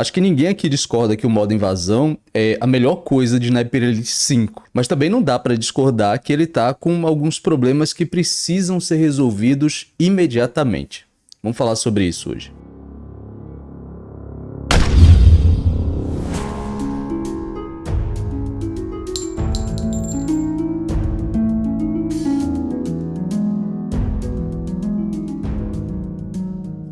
Acho que ninguém aqui discorda que o modo invasão é a melhor coisa de Sniper Elite 5, mas também não dá para discordar que ele tá com alguns problemas que precisam ser resolvidos imediatamente. Vamos falar sobre isso hoje.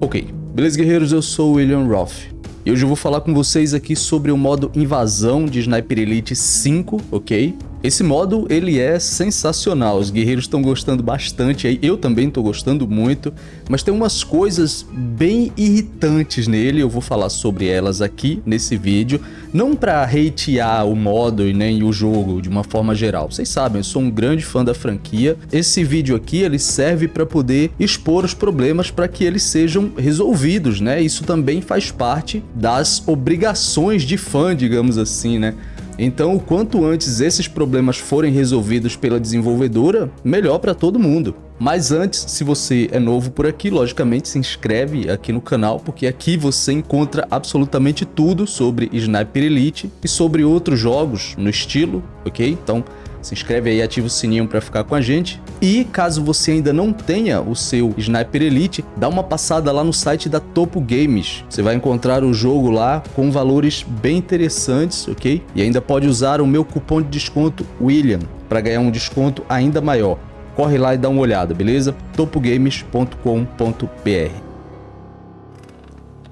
Ok, beleza guerreiros, eu sou o William Roth. E hoje eu vou falar com vocês aqui sobre o modo invasão de Sniper Elite 5, ok? Esse modo, ele é sensacional, os guerreiros estão gostando bastante, eu também estou gostando muito, mas tem umas coisas bem irritantes nele, eu vou falar sobre elas aqui nesse vídeo, não para hatear o modo e nem o jogo de uma forma geral, vocês sabem, eu sou um grande fã da franquia, esse vídeo aqui ele serve para poder expor os problemas para que eles sejam resolvidos, né? Isso também faz parte das obrigações de fã, digamos assim, né? Então, o quanto antes esses problemas forem resolvidos pela desenvolvedora, melhor para todo mundo. Mas antes, se você é novo por aqui, logicamente se inscreve aqui no canal, porque aqui você encontra absolutamente tudo sobre Sniper Elite e sobre outros jogos no estilo, ok? Então, se inscreve aí, ativa o sininho para ficar com a gente. E caso você ainda não tenha o seu Sniper Elite, dá uma passada lá no site da Topo Games. Você vai encontrar o jogo lá com valores bem interessantes, ok? E ainda pode usar o meu cupom de desconto William para ganhar um desconto ainda maior. Corre lá e dá uma olhada, beleza? topogames.com.br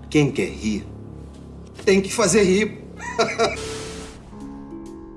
Quem quer rir, tem que fazer rir.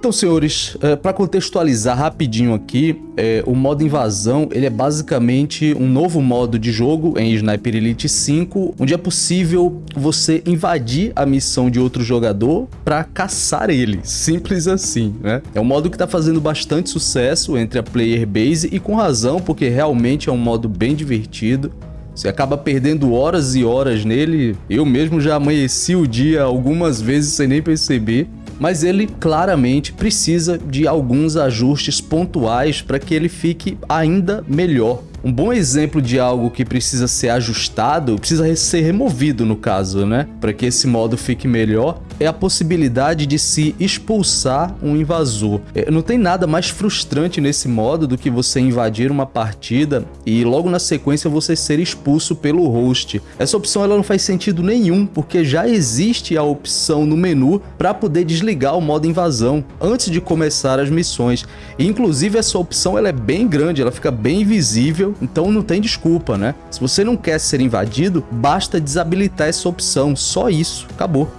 Então, senhores, é, para contextualizar rapidinho aqui, é, o modo invasão ele é basicamente um novo modo de jogo em Sniper Elite 5, onde é possível você invadir a missão de outro jogador para caçar ele, simples assim, né? É um modo que está fazendo bastante sucesso entre a player base e com razão, porque realmente é um modo bem divertido. Você acaba perdendo horas e horas nele. Eu mesmo já amanheci o dia algumas vezes sem nem perceber mas ele claramente precisa de alguns ajustes pontuais para que ele fique ainda melhor. Um bom exemplo de algo que precisa ser ajustado, precisa ser removido no caso, né? Para que esse modo fique melhor, é a possibilidade de se expulsar um invasor. É, não tem nada mais frustrante nesse modo do que você invadir uma partida e logo na sequência você ser expulso pelo host. Essa opção ela não faz sentido nenhum, porque já existe a opção no menu para poder desligar o modo invasão antes de começar as missões. E, inclusive essa opção ela é bem grande, ela fica bem visível, então não tem desculpa, né? Se você não quer ser invadido, basta desabilitar essa opção, só isso, acabou.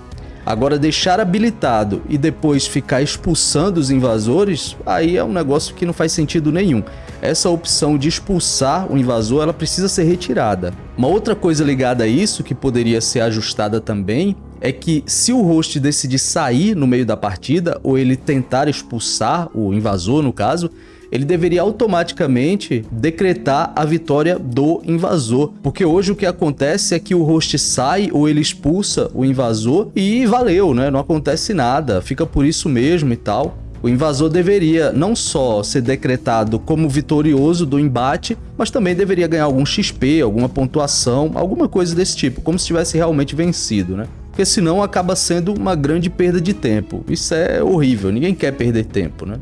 Agora, deixar habilitado e depois ficar expulsando os invasores, aí é um negócio que não faz sentido nenhum. Essa opção de expulsar o invasor, ela precisa ser retirada. Uma outra coisa ligada a isso, que poderia ser ajustada também, é que se o host decidir sair no meio da partida, ou ele tentar expulsar o invasor no caso, ele deveria automaticamente decretar a vitória do invasor. Porque hoje o que acontece é que o host sai ou ele expulsa o invasor e valeu, né? Não acontece nada, fica por isso mesmo e tal. O invasor deveria não só ser decretado como vitorioso do embate, mas também deveria ganhar algum XP, alguma pontuação, alguma coisa desse tipo, como se tivesse realmente vencido, né? Porque senão acaba sendo uma grande perda de tempo. Isso é horrível, ninguém quer perder tempo, né?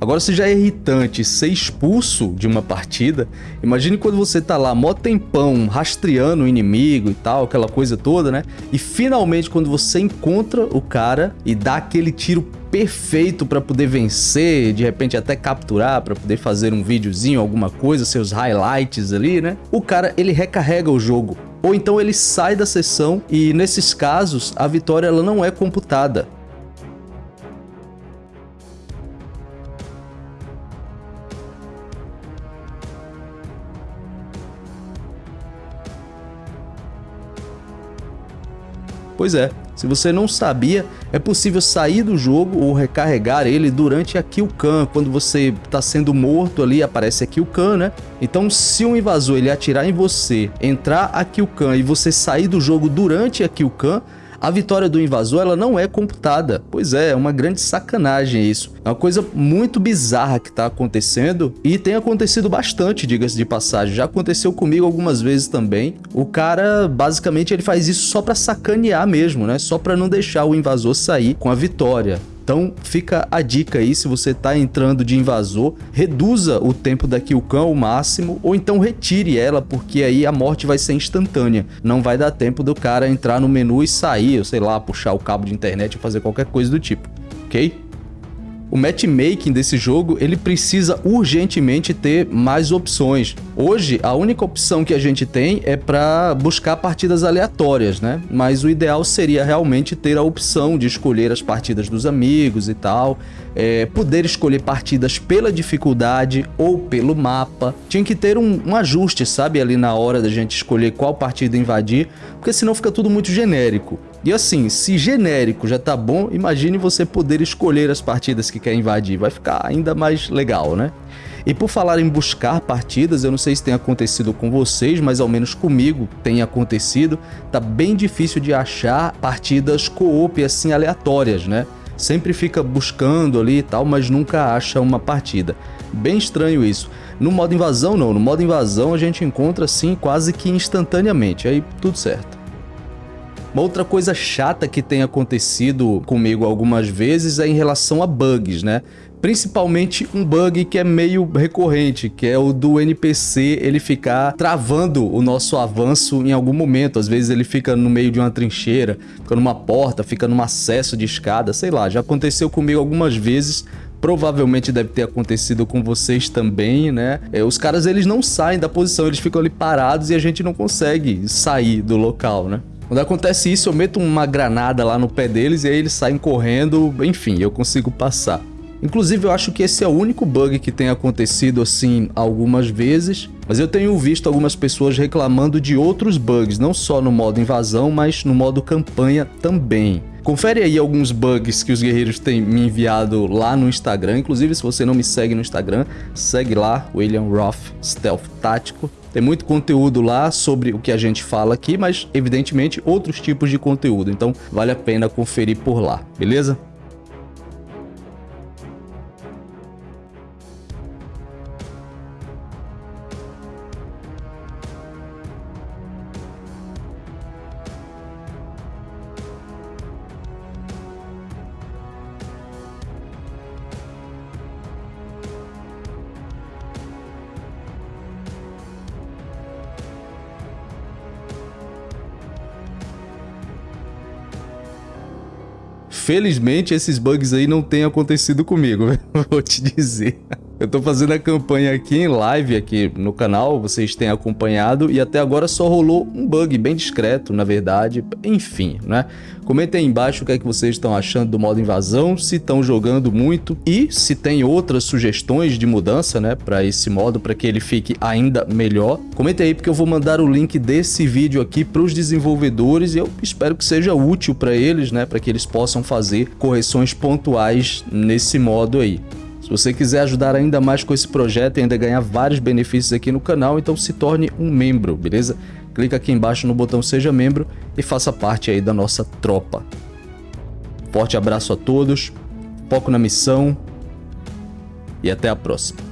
Agora, se já é irritante ser expulso de uma partida, imagine quando você tá lá mó tempão rastreando o inimigo e tal, aquela coisa toda, né? E finalmente quando você encontra o cara e dá aquele tiro perfeito para poder vencer, de repente até capturar para poder fazer um videozinho, alguma coisa, seus highlights ali, né? O cara, ele recarrega o jogo. Ou então ele sai da sessão e nesses casos a vitória ela não é computada. Pois é, se você não sabia, é possível sair do jogo ou recarregar ele durante a kill cam. Quando você está sendo morto ali, aparece a kill cam, né? Então, se um invasor ele atirar em você, entrar a kill cam e você sair do jogo durante a kill cam, A vitória do invasor ela não é computada. Pois é, é uma grande sacanagem isso. É uma coisa muito bizarra que está acontecendo e tem acontecido bastante, diga-se de passagem. Já aconteceu comigo algumas vezes também. O cara, basicamente, ele faz isso só para sacanear mesmo, né? Só para não deixar o invasor sair com a vitória. Então fica a dica aí, se você está entrando de invasor, reduza o tempo da Killcam ao máximo, ou então retire ela, porque aí a morte vai ser instantânea. Não vai dar tempo do cara entrar no menu e sair, ou sei lá, puxar o cabo de internet ou fazer qualquer coisa do tipo, ok? O matchmaking desse jogo, ele precisa urgentemente ter mais opções. Hoje, a única opção que a gente tem é para buscar partidas aleatórias, né? Mas o ideal seria realmente ter a opção de escolher as partidas dos amigos e tal, é, poder escolher partidas pela dificuldade ou pelo mapa. Tinha que ter um, um ajuste, sabe, ali na hora da gente escolher qual partida invadir, porque senão fica tudo muito genérico. E assim, se genérico já tá bom, imagine você poder escolher as partidas que quer invadir, vai ficar ainda mais legal, né? E por falar em buscar partidas, eu não sei se tem acontecido com vocês, mas ao menos comigo tem acontecido, tá bem difícil de achar partidas co-op assim aleatórias, né? Sempre fica buscando ali e tal, mas nunca acha uma partida. Bem estranho isso. No modo invasão não, no modo invasão a gente encontra assim quase que instantaneamente, aí tudo certo. Uma outra coisa chata que tem acontecido comigo algumas vezes é em relação a bugs, né? Principalmente um bug que é meio recorrente, que é o do NPC ele ficar travando o nosso avanço em algum momento. Às vezes ele fica no meio de uma trincheira, fica numa porta, fica num acesso de escada, sei lá. Já aconteceu comigo algumas vezes, provavelmente deve ter acontecido com vocês também, né? É, os caras eles não saem da posição, eles ficam ali parados e a gente não consegue sair do local, né? Quando acontece isso, eu meto uma granada lá no pé deles e aí eles saem correndo, enfim, eu consigo passar. Inclusive, eu acho que esse é o único bug que tem acontecido assim algumas vezes, mas eu tenho visto algumas pessoas reclamando de outros bugs, não só no modo invasão, mas no modo campanha também. Confere aí alguns bugs que os guerreiros têm me enviado lá no Instagram. Inclusive, se você não me segue no Instagram, segue lá, William Roth Stealth Tático. Tem muito conteúdo lá sobre o que a gente fala aqui, mas evidentemente outros tipos de conteúdo, então vale a pena conferir por lá, beleza? Felizmente, esses bugs aí não têm acontecido comigo, vou te dizer. Eu tô fazendo a campanha aqui em live aqui no canal, vocês têm acompanhado e até agora só rolou um bug bem discreto, na verdade. Enfim, né? Comentem aí embaixo o que é que vocês estão achando do modo invasão, se estão jogando muito e se tem outras sugestões de mudança, né, para esse modo, para que ele fique ainda melhor. Comentem aí porque eu vou mandar o link desse vídeo aqui para os desenvolvedores e eu espero que seja útil para eles, né, para que eles possam fazer correções pontuais nesse modo aí. Se você quiser ajudar ainda mais com esse projeto e ainda ganhar vários benefícios aqui no canal, então se torne um membro, beleza? Clica aqui embaixo no botão Seja Membro e faça parte aí da nossa tropa. Forte abraço a todos, foco na missão e até a próxima.